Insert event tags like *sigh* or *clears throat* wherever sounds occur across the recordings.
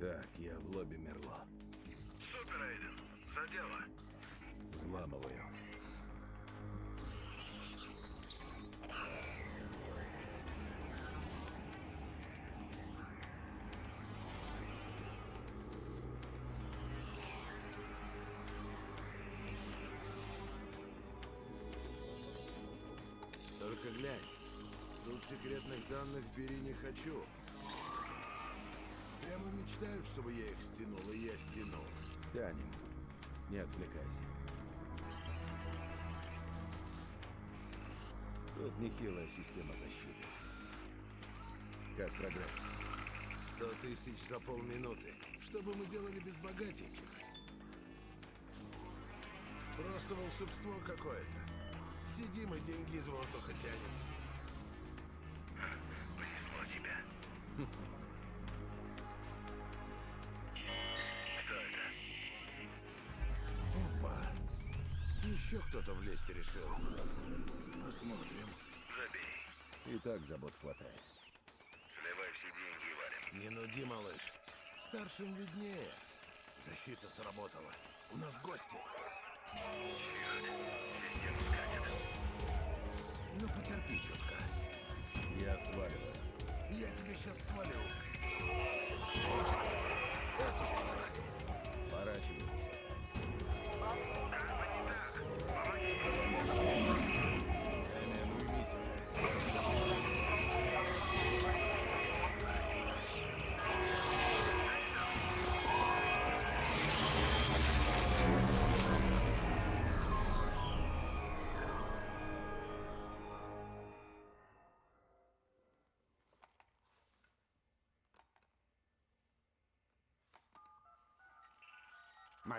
Так, я в лобби Мерло. Супер, Эйден. За дело. Взламываю. Только глянь. Тут секретных данных бери не хочу. Мечтают, чтобы я их стянул, и я стянул. Стянем. Не отвлекайся. Тут нехилая система защиты. Как прогресс? Сто тысяч за полминуты. Что бы мы делали без богатеньких? Просто волшебство какое-то. Сидим и деньги из воздуха тянем. Влезть решил. Посмотрим. Забей. И так забот хватает. Сливай все деньги и валим. Не нуди, малыш. Старшим виднее. Защита сработала. У нас гости. Систему сканет. Ну, потерпи чутка. Я сваливаю. Я тебе сейчас свалю. Это что за... Сворачиваемся.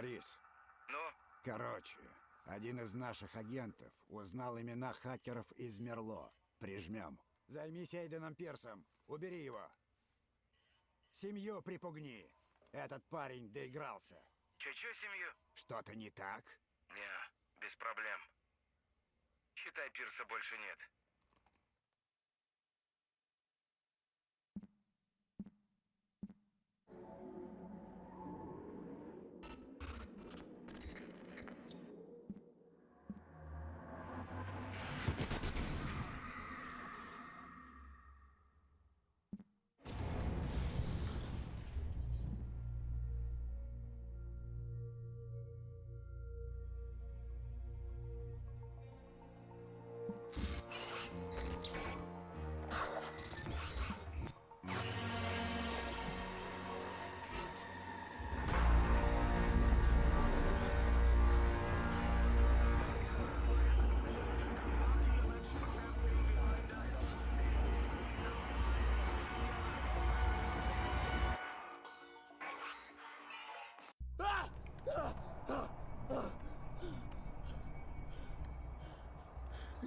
Морис, Ну, короче, один из наших агентов узнал имена хакеров из Мерло. Прижмем. Займись Эйденом Пирсом. Убери его. Семью припугни. Этот парень доигрался. че-че семью? Что-то не так? Не, без проблем. Считай, пирса больше нет.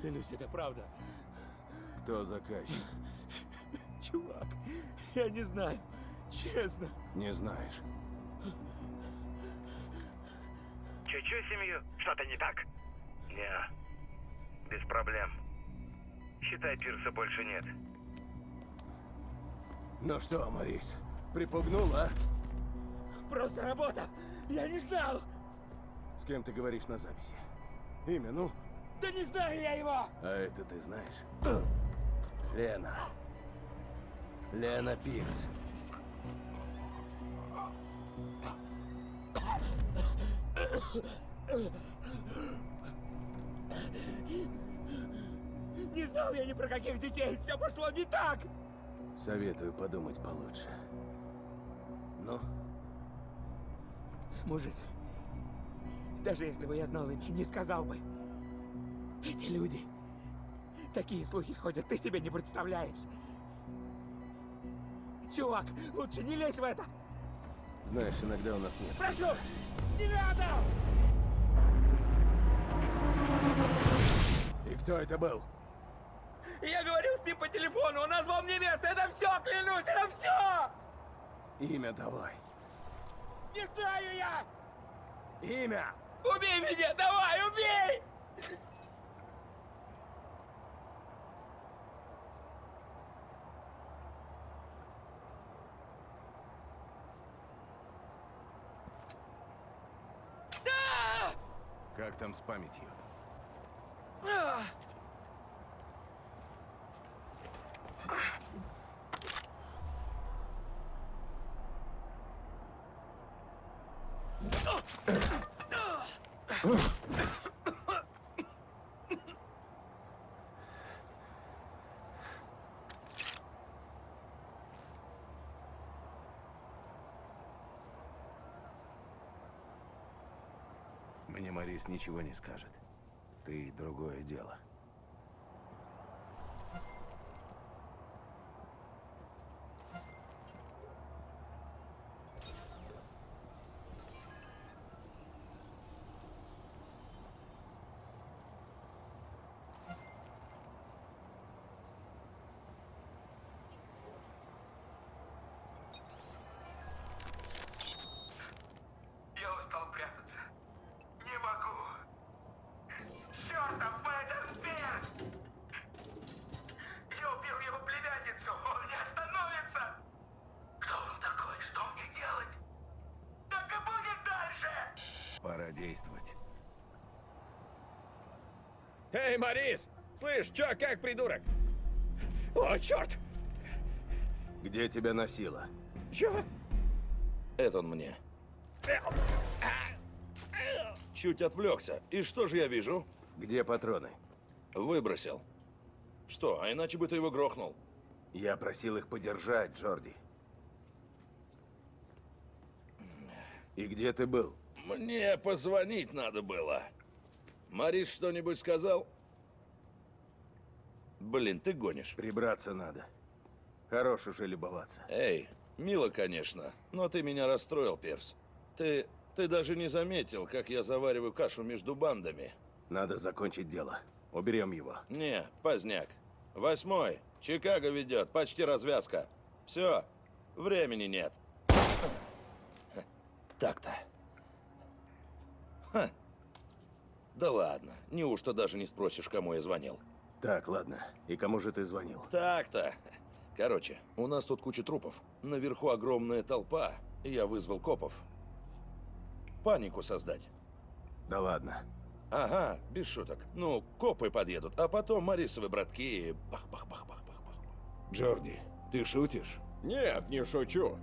Клянусь, это правда. Кто заказчик? Чувак, я не знаю. Честно. Не знаешь. Че-че семью? Что-то не так? Не, без проблем. Считай, пирса больше нет. Ну что, Морис, припугнул, а? Просто работа. Я не знал. С кем ты говоришь на записи? Имя, ну? Да не знаю я его. А это ты знаешь? Лена. Лена Пирс. Не знал я ни про каких детей. Все пошло не так. Советую подумать получше. Ну, Мужик, даже если бы я знал имя, не сказал бы. Эти люди... Такие слухи ходят, ты себе не представляешь. Чувак, лучше не лезь в это. знаешь, иногда у нас нет. Прошу, не надо! И кто это был? Я говорил с ним по телефону, он назвал мне место, это все, клянусь, это все! Имя давай. Не Побеждаю я! Имя! Убей меня! Давай, убей! Как там с памятью? Мне Морис ничего не скажет. Ты другое дело. Эй, Морис! Слышь, чё, как придурок? О, черт! Где тебя носило? Чё? Это он мне. Чуть отвлекся. И что же я вижу? Где патроны? Выбросил. Что, а иначе бы ты его грохнул. Я просил их подержать, Джорди. И где ты был? Мне позвонить надо было. Марис что-нибудь сказал? Блин, ты гонишь. Прибраться надо. Хорош уже любоваться. Эй, мило, конечно, но ты меня расстроил, Перс. Ты... ты даже не заметил, как я завариваю кашу между бандами. Надо закончить дело. Уберем его. Не, поздняк. Восьмой. Чикаго ведет. Почти развязка. Все. Времени нет. Так-то. Ха. Да ладно. Неужто даже не спросишь, кому я звонил? Так, ладно. И кому же ты звонил? Так-то. Короче, у нас тут куча трупов. Наверху огромная толпа. Я вызвал копов. Панику создать. Да ладно. Ага, без шуток. Ну, копы подъедут, а потом Марисовы братки. и Бах-бах-бах-бах-бах-бах. Джорди, ты шутишь? Нет, не шучу.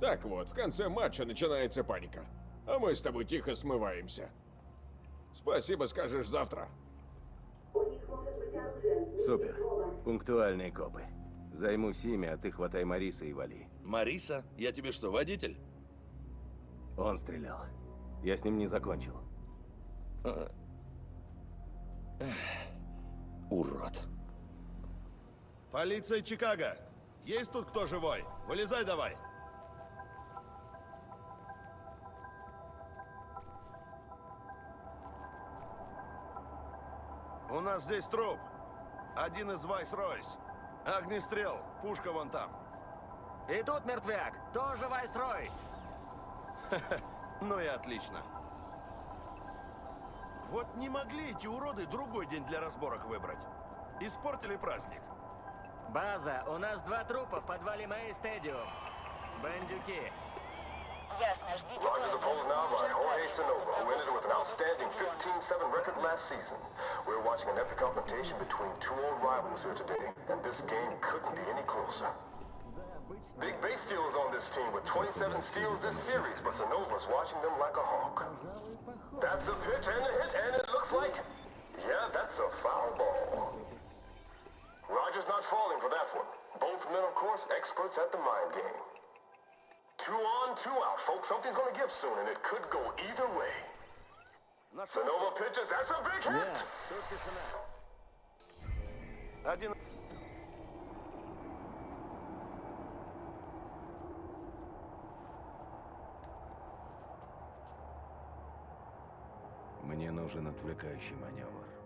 Так вот, в конце матча начинается паника. А мы с тобой тихо смываемся. Спасибо скажешь завтра. Супер. Пунктуальные копы. Займусь ими, а ты хватай Мариса и вали. Мариса? Я тебе что, водитель? Он стрелял. Я с ним не закончил. Урод. Полиция Чикаго! Есть тут кто живой? Вылезай давай! У нас здесь труп. Один из Вайс-Ройс. Огнестрел. Пушка вон там. И тут мертвяк, тоже Вайсрой. *laughs* Ну и отлично. Вот не могли эти уроды другой день для разборок выбрать. Испортили праздник. База, у нас два трупа в подвале Мэй Стадиум. Бандюки. Ясно, ждите Roger the плана. polls now by Jorge Sonova, who ended with an outstanding 15-7 record last season. We're watching an epic confrontation between two old rivals here today, and this game couldn't be any closer. Big Base Steel is on this team with 27 steals this series, but Sonova's watching them like a hawk. That's a pitch and a hit, and it looks like... Yeah, that's a foul ball. Roger's not falling for that one. Both men, of course, experts at the mind game. Two on, two out, folks. Something's gonna give soon, and it could go either way. Sonova pitches. That's a big hit. Один... Мне нужен отвлекающий маневр.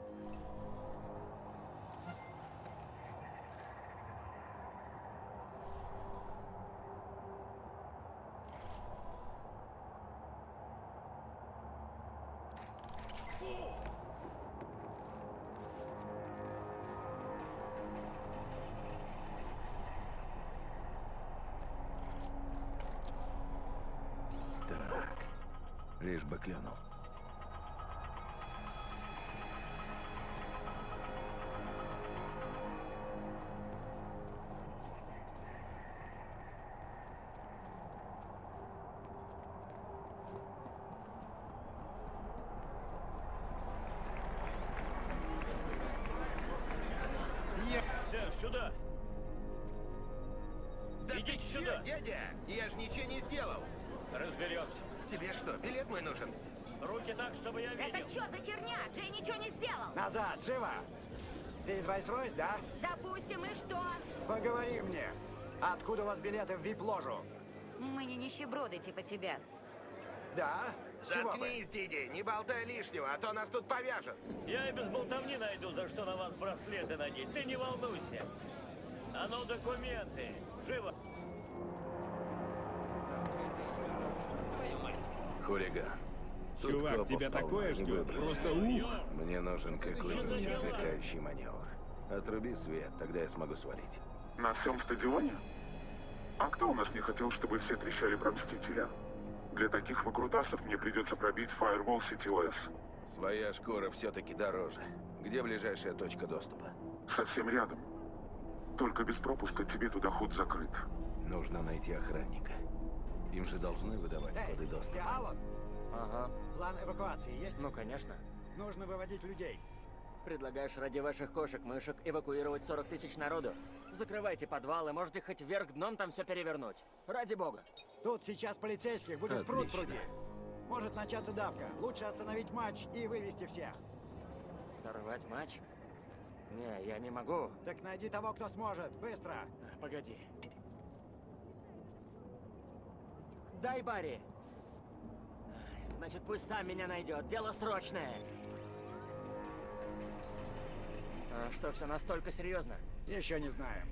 Билет мой нужен? Руки так, чтобы я видел. Это что за херня? Джей ничего не сделал. Назад, живо! Ты из Вайсройс, да? Допустим, и что? Поговори мне. Откуда у вас билеты в вип-ложу? Мы не нищеброды типа тебя. Да? С чего бы? Заткнись, Диди, не болтай лишнего, а то нас тут повяжут. Я и без болтовни найду, за что на вас браслеты надеть. Ты не волнуйся. А ну, документы. Живо. Хулиган. Тут Чувак, тебя полно, такое ждет. Просто ух! Мне нужен какой-нибудь отвлекающий маневр. Отруби свет, тогда я смогу свалить. На всем стадионе? А кто у нас не хотел, чтобы все трещали про Мстителя? Для таких выкрутасов мне придется пробить Firewall CTOS. Своя шкура все-таки дороже. Где ближайшая точка доступа? Совсем рядом. Только без пропуска тебе туда ход закрыт. Нужно найти охранника. Им же должны выдавать Эй, коды доступа. Алан? Ага. План эвакуации есть? Ну, конечно. Нужно выводить людей. Предлагаешь ради ваших кошек-мышек эвакуировать 40 тысяч народу? Закрывайте подвалы, можете хоть вверх дном там все перевернуть. Ради бога. Тут сейчас полицейских будет пруд Отлично. пруди. Может начаться давка. Лучше остановить матч и вывести всех. Сорвать матч? Не, я не могу. Так найди того, кто сможет. Быстро. Погоди. Дай Барри. Значит, пусть сам меня найдет. Дело срочное. А что, все настолько серьезно? Еще не знаем.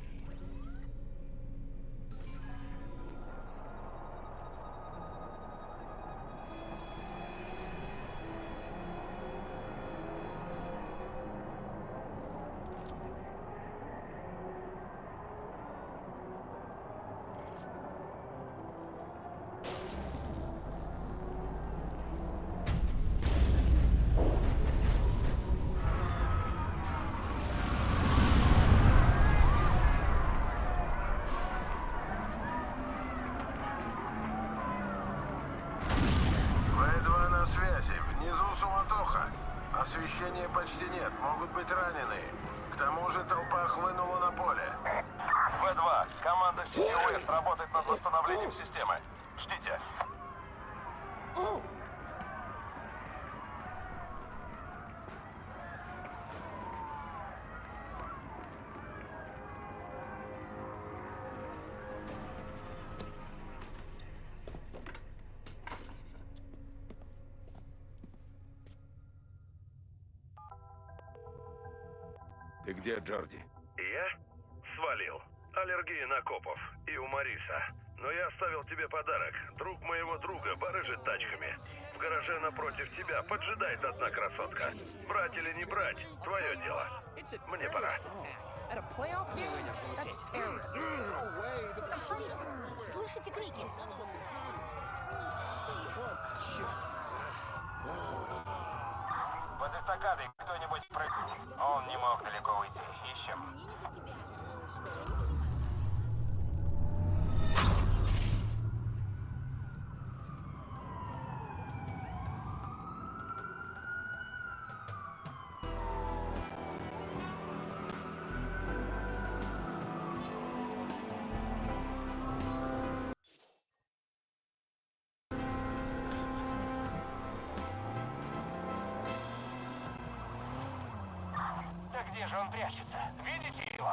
Ты где, Джорди? Я? Свалил. Аллергия на копов. И у Мариса. Но я оставил тебе подарок. Друг моего друга барыжит тачками. В гараже напротив тебя поджидает одна красотка. Брать или не брать, твое дело. Мне пора. Слышите крики? Под эстакадой кто-нибудь прыгнет. Он не мог далеко уйти. Ищем. Же он прячется? Видите его?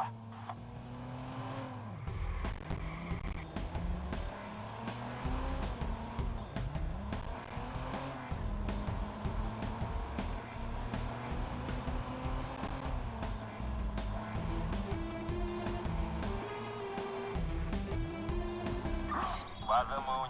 База, мы у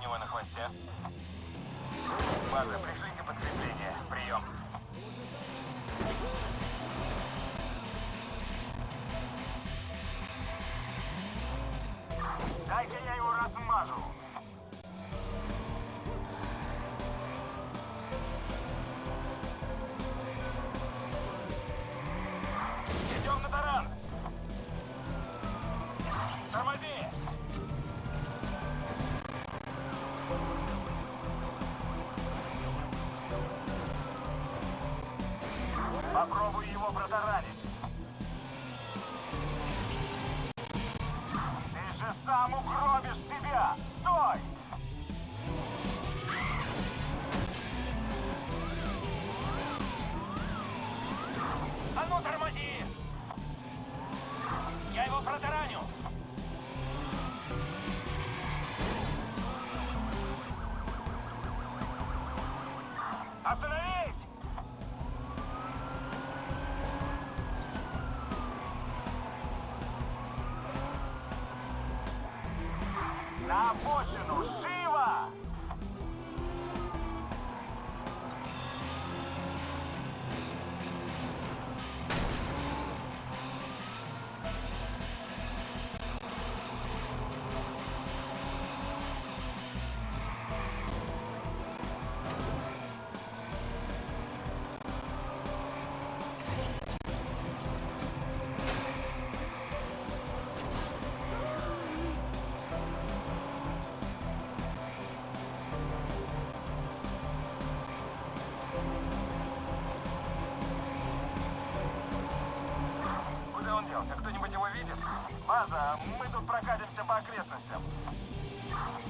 Попробуй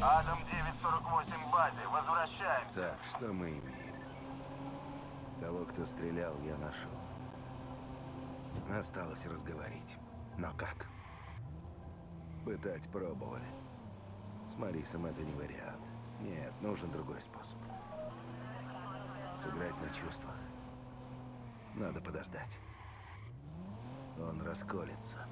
Адам 948 в базе. Возвращаемся. Так, что мы имеем? Того, кто стрелял, я нашел. Осталось разговорить. Но как? Пытать пробовали. С Марисом это не вариант. Нет, нужен другой способ. Сыграть на чувствах. Надо подождать. Он расколется.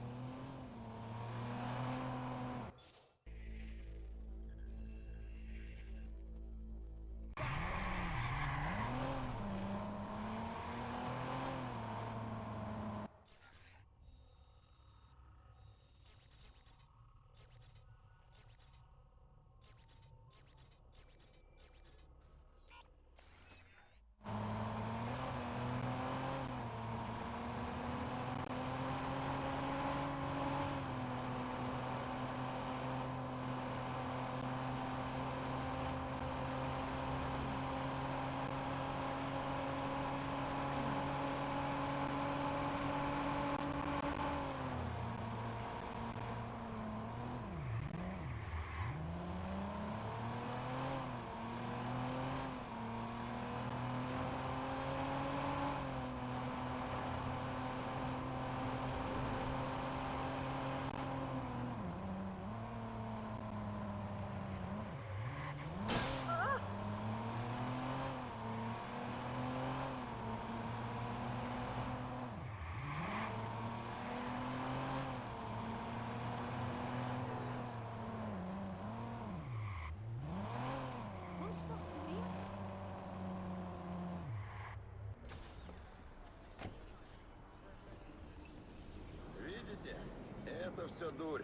Это все дурь.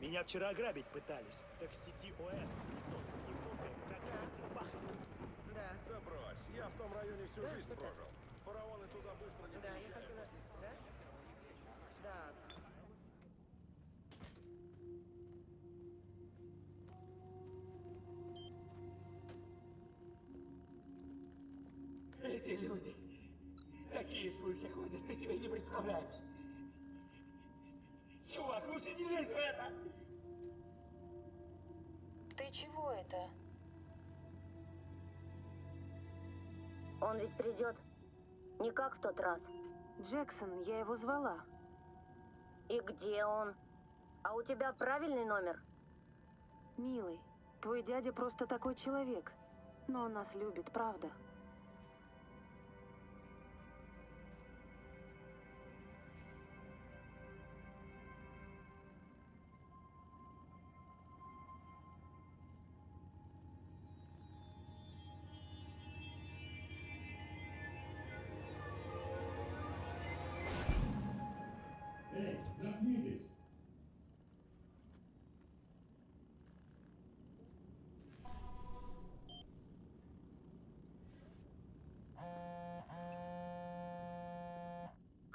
Меня вчера ограбить пытались. Так сети ОС. Никто не помнит, как этим пахнет. Да. Да брось, я в том районе всю Да, жизнь прожил. Фараоны туда быстро не Да, я приезжают. хотела... Да? Да. Эти люди. Такие слухи ходят, ты себе не представляешь. Лучше не лезь в это! Ты чего это? Он ведь придет. Не как в тот раз. Джексон, я его звала. И где он? А у тебя правильный номер? Милый, твой дядя просто такой человек. Но он нас любит, правда?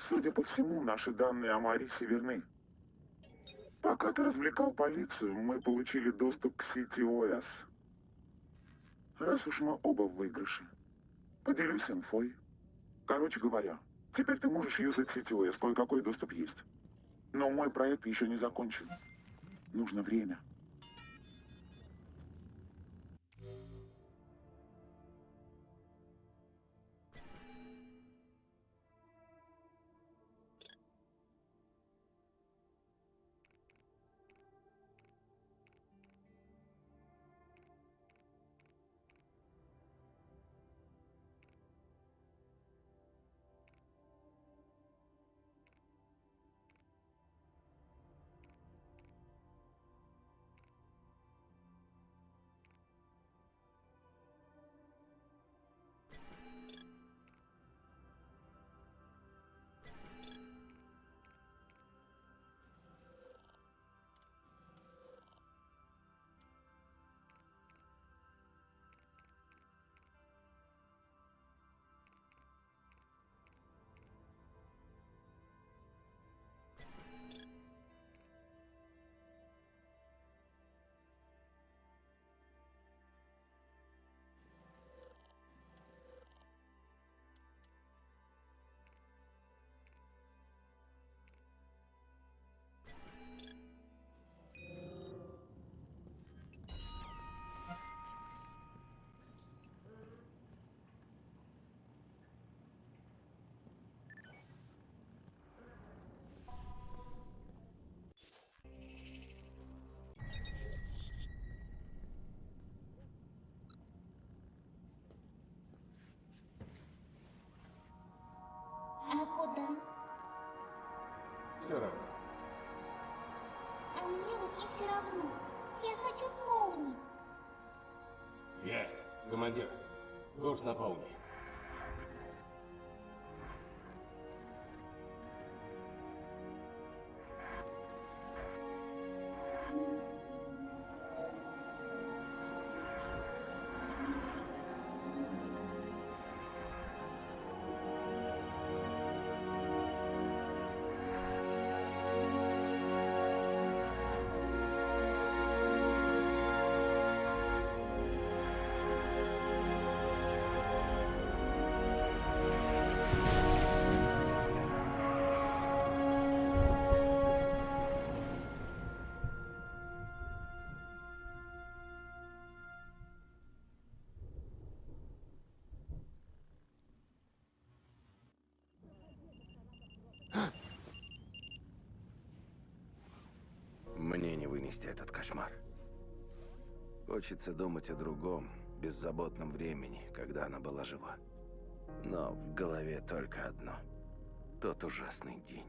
Судя по всему, наши данные о Марисе верны. Пока ты развлекал полицию, мы получили доступ к сети ОС. Раз уж мы оба в выигрыше, поделюсь инфой. Короче говоря, теперь ты можешь юзать сети ОС, кое-какой доступ есть. Но мой проект еще не закончен. Нужно время. А мне все равно. Я хочу в Поуни. Есть. Командир. Курс на полный. Вынести этот кошмар. Хочется думать о другом, беззаботном времени, когда она была жива. Но в голове только одно. Тот ужасный день.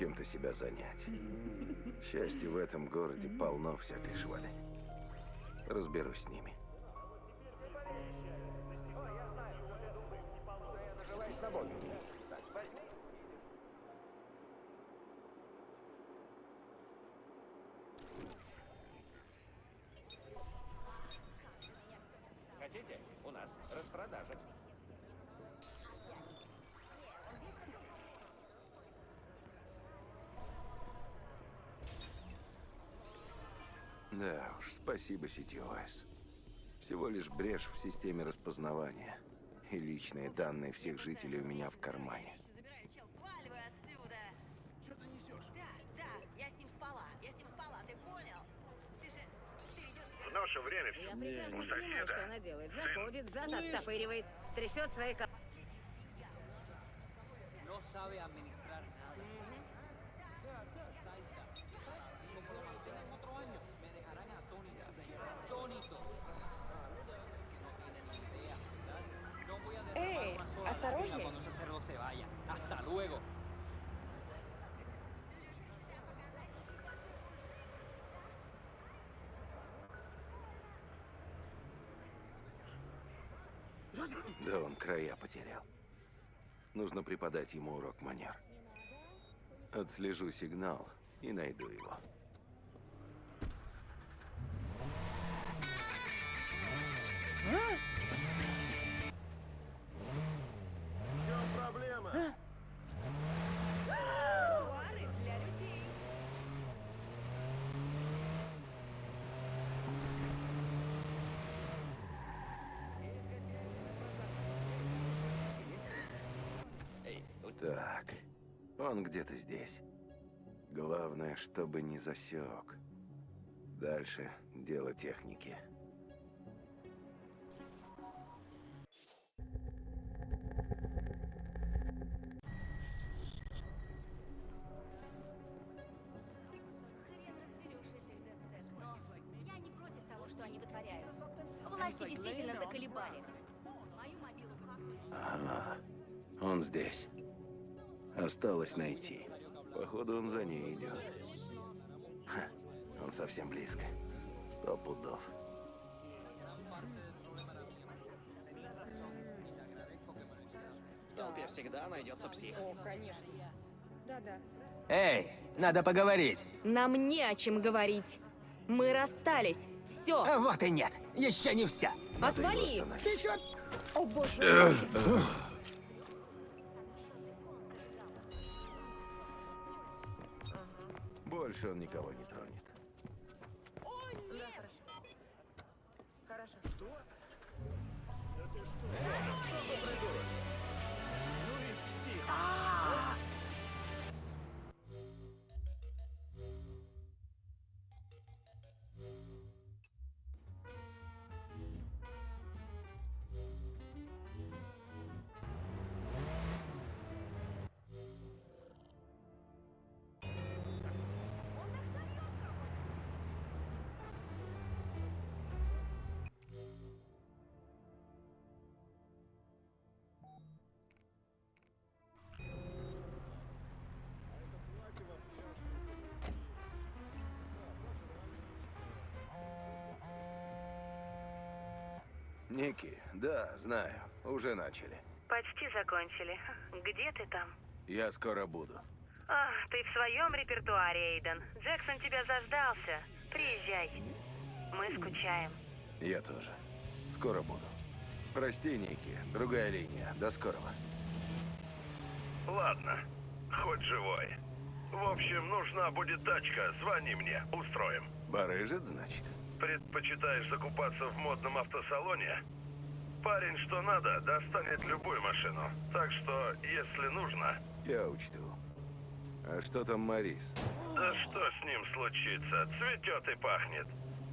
Чем-то себя занять. Счастье в этом городе полно всякой швали. Разберусь с ними. Спасибо CTOS. Всего лишь брешь в системе распознавания. И личные данные всех жителей у меня в кармане. Сваливай отсюда! Что ты несешь? Да, да, я с ним спала. Я с ним спала, ты понял? Ты же... Ты идешь... В наше время Я все прекрасно у понимаю, что она делает. Заходит, зад оттопыривает, трясет свои... ко- No sabe Да он края потерял. Нужно преподать ему урок манер. Отслежу сигнал и найду его. Он где-то здесь. Главное, чтобы не засек. Дальше дело техники. Власти действительно заколебали. Ага, он здесь. Осталось найти. Походу, он за ней идет. Ха, он совсем близко. Сто пудов. В толпе всегда найдется псих. О, конечно. Да-да. Эй, надо поговорить. Нам не о чем говорить. Мы расстались. Все. А вот и нет. Еще не вся. Отвали. Ты чё? О боже. *clears throat* Больше он никого не тронет. Ники, да, знаю, уже начали. Почти закончили. Где ты там? Я скоро буду. А, ты в своем репертуаре, Эйден. Джексон тебя заждался. Приезжай. Мы скучаем. Я тоже. Скоро буду. Прости, Ники, другая линия. До скорого. Ладно, хоть живой. В общем, нужна будет тачка, звони мне, устроим. Барыжит, значит? Предпочитаешь закупаться в модном автосалоне? Парень, что надо, достанет любую машину. Так что, если нужно... Я учту. А что там Марис? Да что с ним случится? Цветет и пахнет.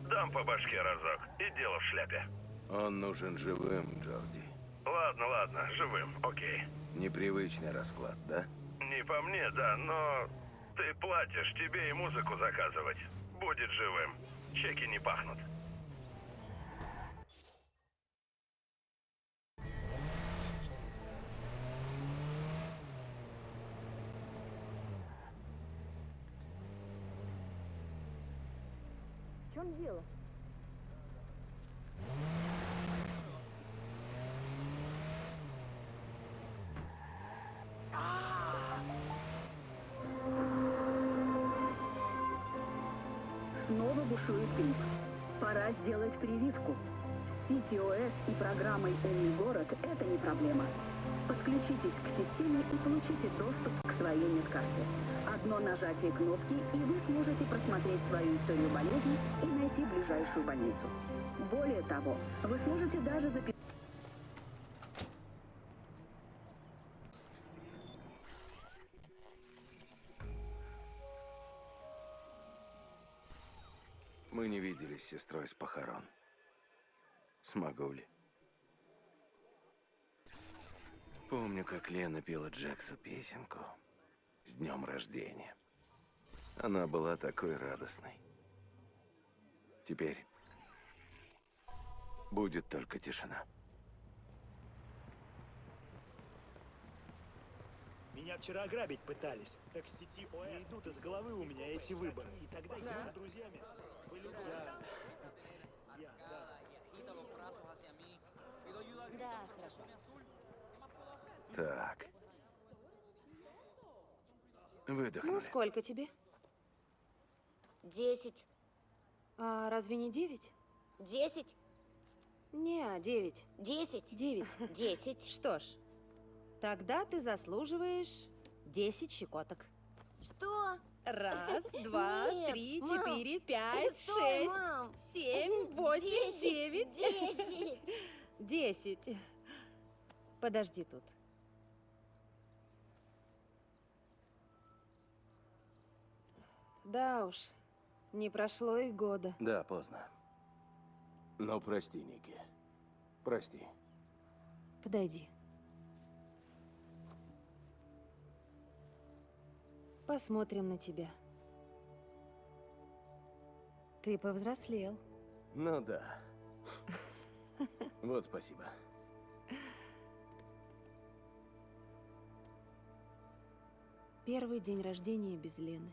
Дам по башке разок, и дело в шляпе. Он нужен живым, Джорди. Ладно, ладно, живым, окей. Непривычный расклад, да? Не по мне, да, но... Ты платишь, тебе и музыку заказывать. Будет живым. Чеки не пахнут. В чем дело? Снова бушует грипп. Пора сделать прививку. С CTOS и программой «Умный город» это не проблема. Подключитесь к системе и получите доступ к своей медкарте. Одно нажатие кнопки, и вы сможете просмотреть свою историю болезни и найти ближайшую больницу. Более того, вы сможете даже записать... виделись с сестрой с похорон. Смогу ли? Помню, как Лена пела Джексу песенку с днем рождения. Она была такой радостной. Теперь будет только тишина. Меня вчера ограбить пытались. Так сети ОС не идут из головы у меня эти выборы. И тогда я с друзьями да. Хорошо. Так. Ну, Выдохнули. сколько тебе? Десять. А разве не девять? Десять? Не, девять. Десять? Девять. Десять. Что ж, тогда ты заслуживаешь десять щекоток. Что? Раз, *laughs* два, Нет, три, мам. четыре, пять, Стой, шесть, мам. семь, восемь, Десять, девять. десять. *laughs* Десять. Подожди тут. Да уж, не прошло и года. Да, поздно. Но прости, Ники. Прости. Подойди. Посмотрим на тебя. Ты повзрослел. Ну да. Вот спасибо. Первый день рождения без Лены.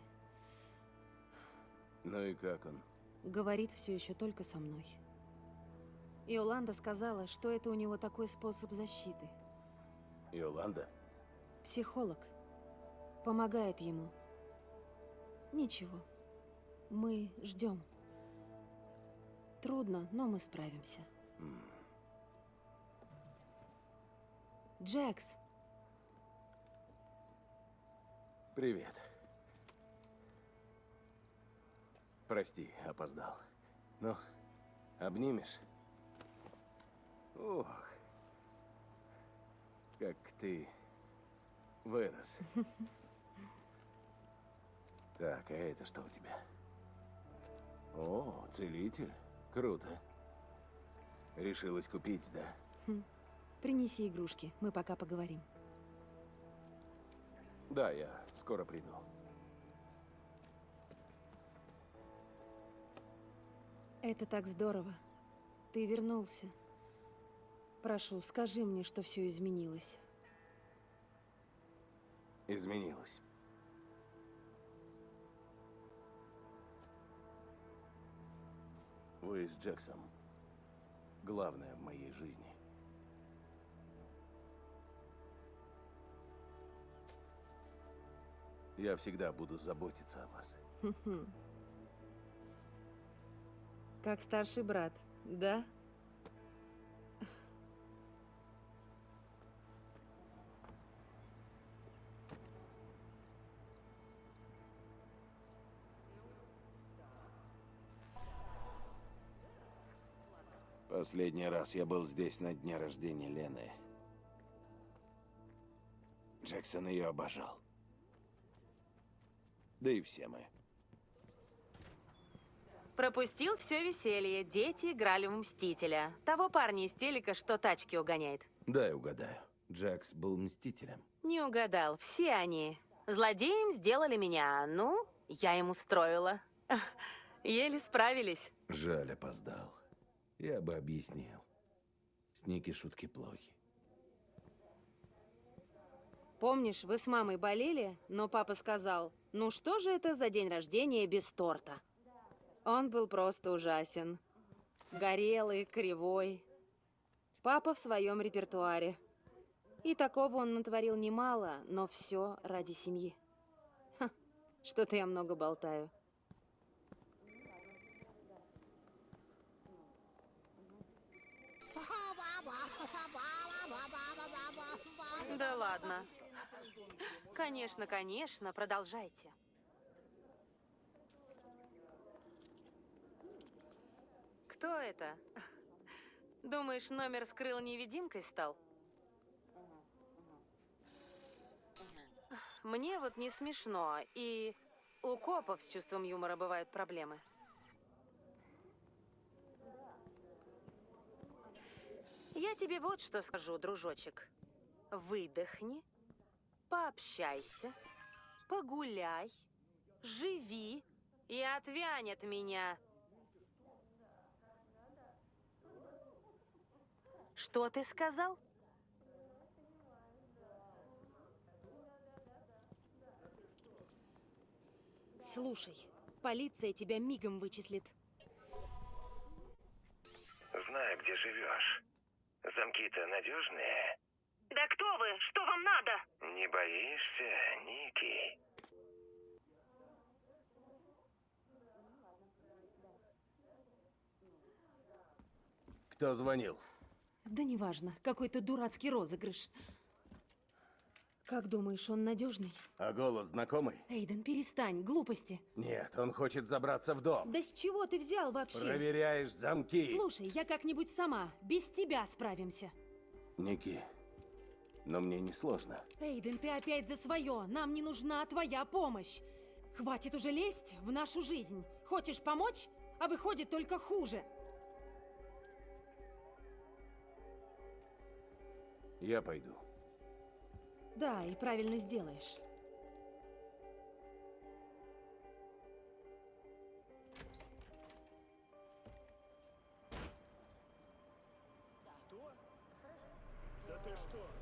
Ну и как он? Говорит все еще только со мной. Иоланда сказала, что это у него такой способ защиты. Йоланда? Психолог. Помогает ему. Ничего. Мы ждем. Трудно, но мы справимся. Джекс, Привет. Прости, опоздал. Ну, обнимешь? Ох, как ты вырос. *laughs* Так, а это что у тебя? О, целитель. Круто. Решилась купить, да? хм, принеси игрушки, мы пока поговорим. Да, я скоро приду. Это так здорово. Ты вернулся. Прошу, скажи мне, что все изменилось. Изменилось. Вы с Джексом главное в моей жизни. Я всегда буду заботиться о вас. Как старший брат, да? Последний раз я был здесь на дне рождения Лены. Джексон ее обожал. Да и все мы. Пропустил все веселье. Дети играли в Мстителя. Того парня из телека, что тачки угоняет. Дай угадаю. Джекс был мстителем. Не угадал. Все они. Злодеем сделали меня. Ну, я им устроила. *laughs* Еле справились. Жаль, опоздал. Я бы объяснил. С Ники шутки плохи. Помнишь, вы с мамой болели, но папа сказал, ну что же это за день рождения без торта? Он был просто ужасен. Горелый, кривой. Папа в своем репертуаре. И такого он натворил немало, но все ради семьи. Что-то я много болтаю. Да ладно. Конечно, конечно, продолжайте. Кто это? Думаешь, номер скрыл невидимкой стал? Мне вот не смешно, и у копов с чувством юмора бывают проблемы. Я тебе вот что скажу, дружочек. Выдохни, пообщайся, погуляй, живи и отвянь от меня. Что ты сказал? Слушай, полиция тебя мигом вычислит. Знаю, где живешь. Замки-то надежные. Да кто вы? Что вам надо? Не боишься, Ники? Кто звонил? Да неважно, какой-то дурацкий розыгрыш. Как думаешь, он надежный? А голос знакомый? Эйден, перестань, глупости. Нет, он хочет забраться в дом. Да с чего ты взял вообще? Проверяешь замки. Слушай, я как-нибудь сама, без тебя справимся. Ники, но мне не сложно. Эйден, ты опять за свое. Нам не нужна твоя помощь. Хватит уже лезть в нашу жизнь. Хочешь помочь, а выходит только хуже. Я пойду. Да, и правильно сделаешь. Да ты что?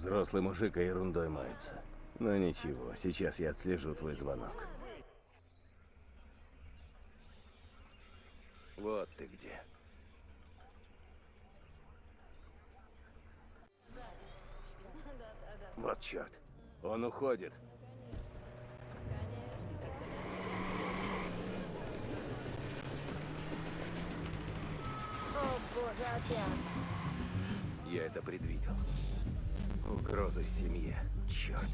Взрослый мужик а ерундой мается. Но ничего, сейчас я отслежу твой звонок. Вот ты где. Вот черт. Он уходит. О, боже, опять. Я это предвидел. Угроза семье. Черт.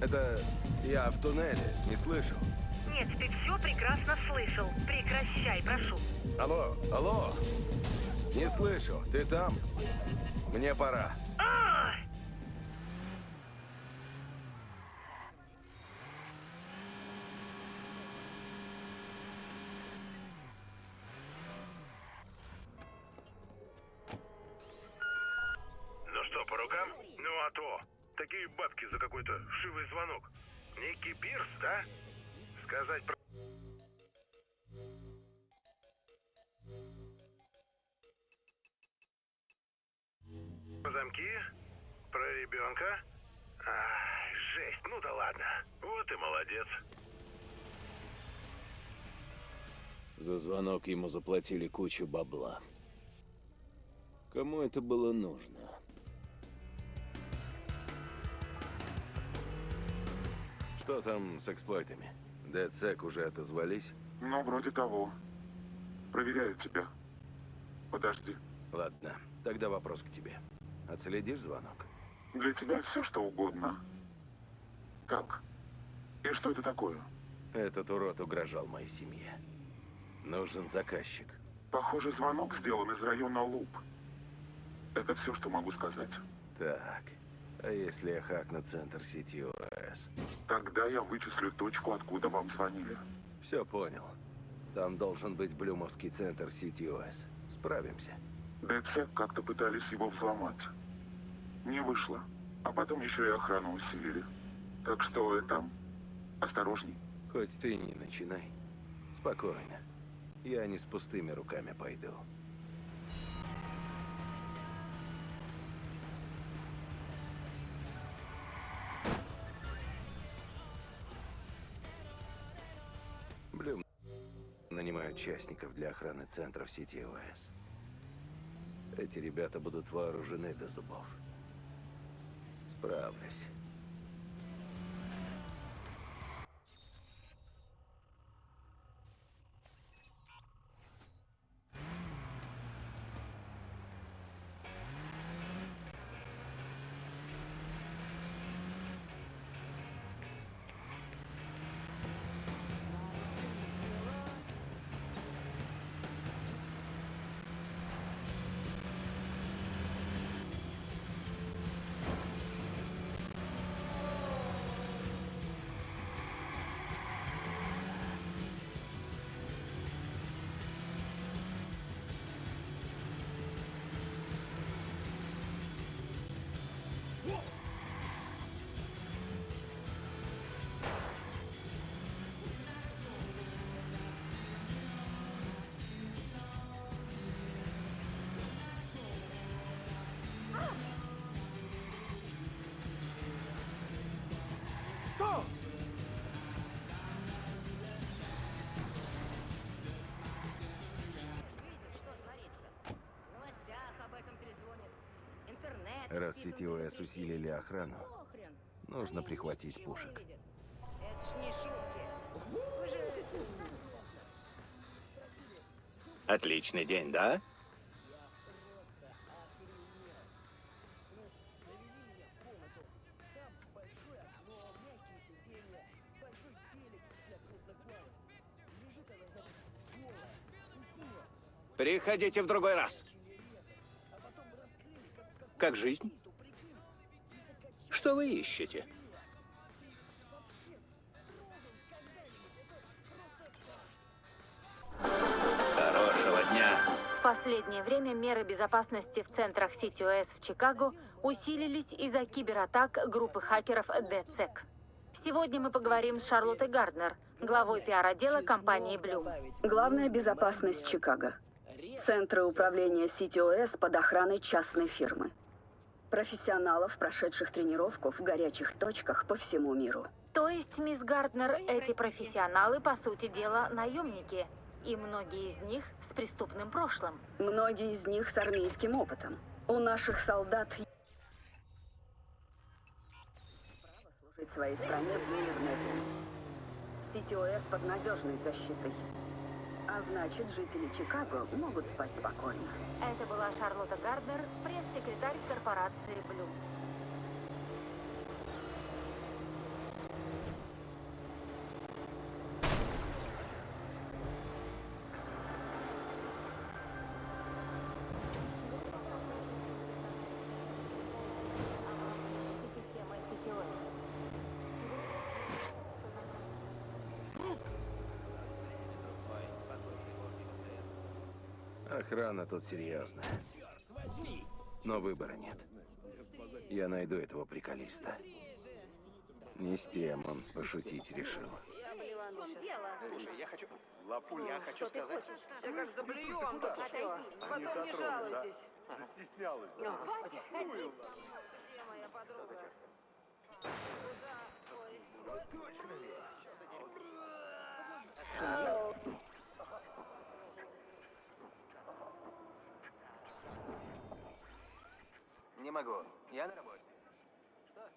Это я в туннеле, не слышал. Нет, ты все прекрасно слышал. Прекращай, прошу. Алло, алло. Не слышу. Ты там? Мне пора. Такие бабки за какой-то вшивый звонок. Некий Пирс, да? Сказать про... Про замки? Про ребенка? Ай, жесть, ну да ладно. Вот и молодец. За звонок ему заплатили кучу бабла. Кому это было нужно? Что там с эксплойтами? DedSec уже отозвались? Ну, вроде того. Проверяю тебя. Подожди. Ладно, тогда вопрос к тебе. Отследишь звонок? Для тебя все что угодно. Как? И что это такое? Этот урод угрожал моей семье. Нужен заказчик. Похоже, звонок сделан из района Луп. Это все, что могу сказать. Так, а если я хакну центр сети ОС? Тогда я вычислю точку, откуда вам звонили. Все понял. Там должен быть Блюмовский центр сети ОС. Справимся. ДЦ как-то пытались его взломать. Не вышло. А потом еще и охрану усилили. Так что это... Осторожней. Хоть ты не начинай. Спокойно. Я не с пустыми руками пойду. Частников для охраны центров сети ОС. Эти ребята будут вооружены до зубов. Справлюсь. Раз сетевые усилили охрану, нужно прихватить пушек. Отличный день, да? Приходите в другой раз. Как жизнь? Что вы ищете? Хорошего дня. В последнее время меры безопасности в центрах CTOS в Чикаго усилились из-за кибератак группы хакеров DCEC. Сегодня мы поговорим с Шарлоттой Гарднер, главой пиар-отдела компании Blue. Главная безопасность Чикаго. Центры управления CTOS под охраной частной фирмы. Профессионалов, прошедших тренировку в горячих точках по всему миру. То есть, мисс Гарднер, эти профессионалы, по сути дела, наемники. И многие из них с преступным прошлым. Многие из них с армейским опытом. У наших солдат служить своей стране в мирное время. Под надежной защитой. А значит, жители Чикаго могут спать спокойно. Это была Шарлотта Гарднер, пресс-секретарь корпорации Blue. Охрана тут серьезная. Но выбора нет. Я найду этого приколиста. Не с тем он пошутить решил. Слушай, я хочу... Лапуль, я хочу сказать... Все как заблюем. Потом не жалуйтесь. Застеснялась. Точно ли? Не могу. Я на работе. Что?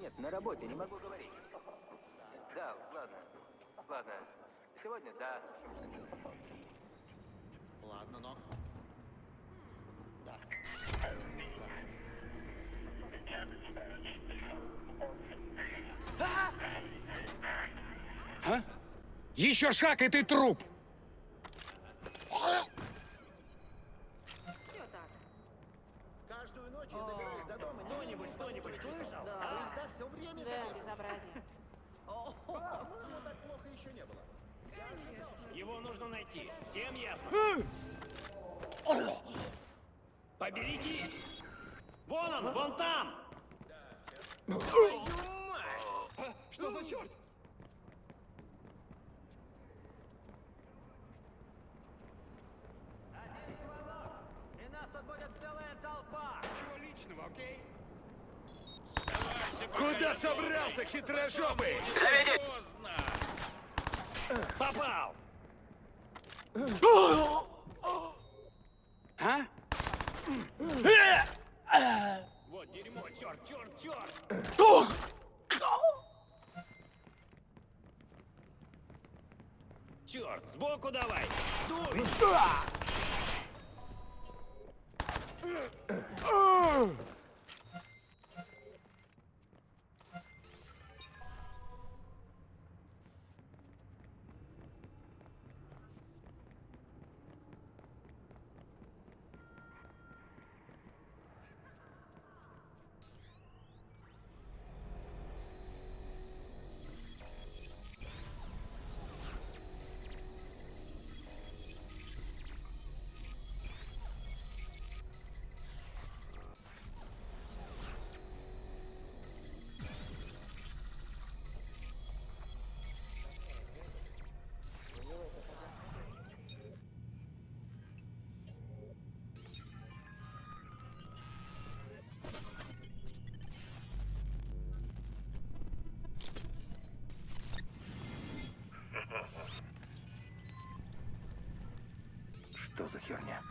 Нет, на работе, не могу говорить. Да, ладно. Ладно. Сегодня да. Ладно, но... Да. А? Еще шаг, и ты труп! Каждую ночь я добираюсь до дома, кто-нибудь, кто-нибудь слышал? Поезда все время Да, безобразие. По-моему, так плохо еще не было. Его нужно найти. Всем ясно? Поберегись! Вон он, вон там! Что за черт? И нас тут будет целая толпа. Ничего личного, окей? Куда собрался, хитрожопый? Попал! А? Вот дерьмо, черт, черт, черт! Черт, сбоку давай! Что за херня?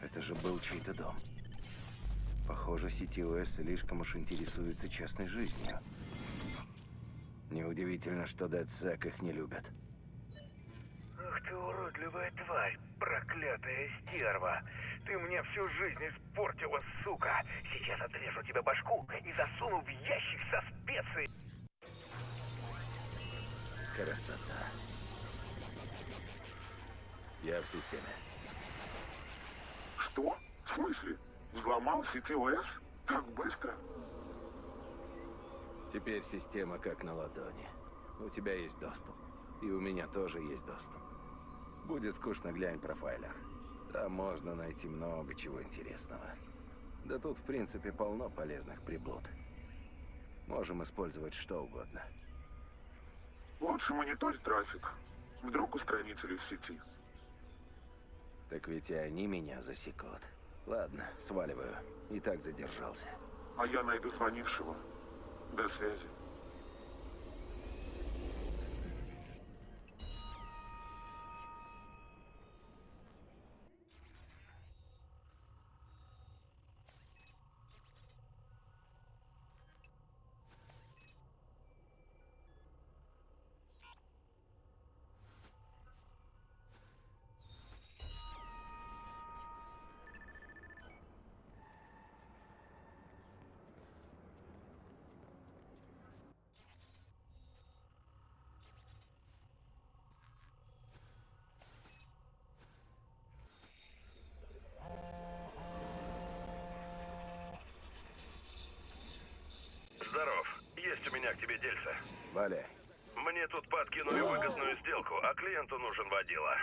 Это же был чей-то дом. Похоже, CTOS слишком уж интересуется частной жизнью. Неудивительно, что DedSec их не любят. Ах ты уродливая тварь, проклятая стерва. Ты мне всю жизнь испортила, сука. Сейчас отрежу тебе башку и засуну в ящик со специей. Красота. Я в системе. Что? В смысле? Взломал CTOS? Так быстро? Теперь система как на ладони. У тебя есть доступ. И у меня тоже есть доступ. Будет скучно, глянь профайлер. Там можно найти много чего интересного. Да тут, в принципе, полно полезных приблуд. Можем использовать что угодно. Лучше мониторь трафик. Вдруг устранители в сети. Так ведь и они меня засекут. Ладно, сваливаю. И так задержался. А я найду звонившего. До связи. Здоров. Есть у меня к тебе дельце. Валяй. Мне тут подкинули выгодную сделку, а клиенту нужен водила.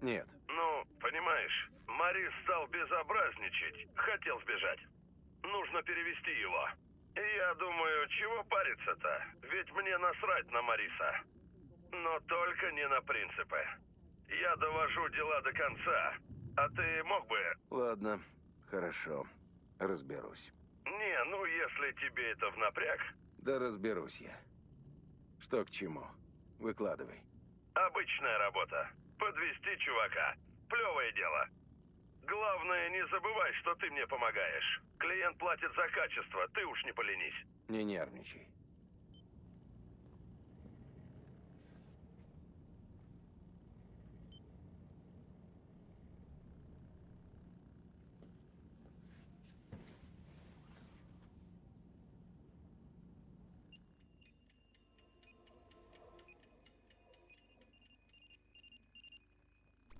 Нет. Ну, понимаешь, Марис стал безобразничать, хотел сбежать. Нужно перевести его. И я думаю, чего париться-то? Ведь мне насрать на Мариса. Но только не на принципы. Я довожу дела до конца. А ты мог бы... Ладно, хорошо. Разберусь. Не, ну если тебе это в напряг. Да разберусь я. Что к чему? Выкладывай. Обычная работа. Подвести чувака. Плевое дело. Главное, не забывай, что ты мне помогаешь. Клиент платит за качество, ты уж не поленись. Не нервничай.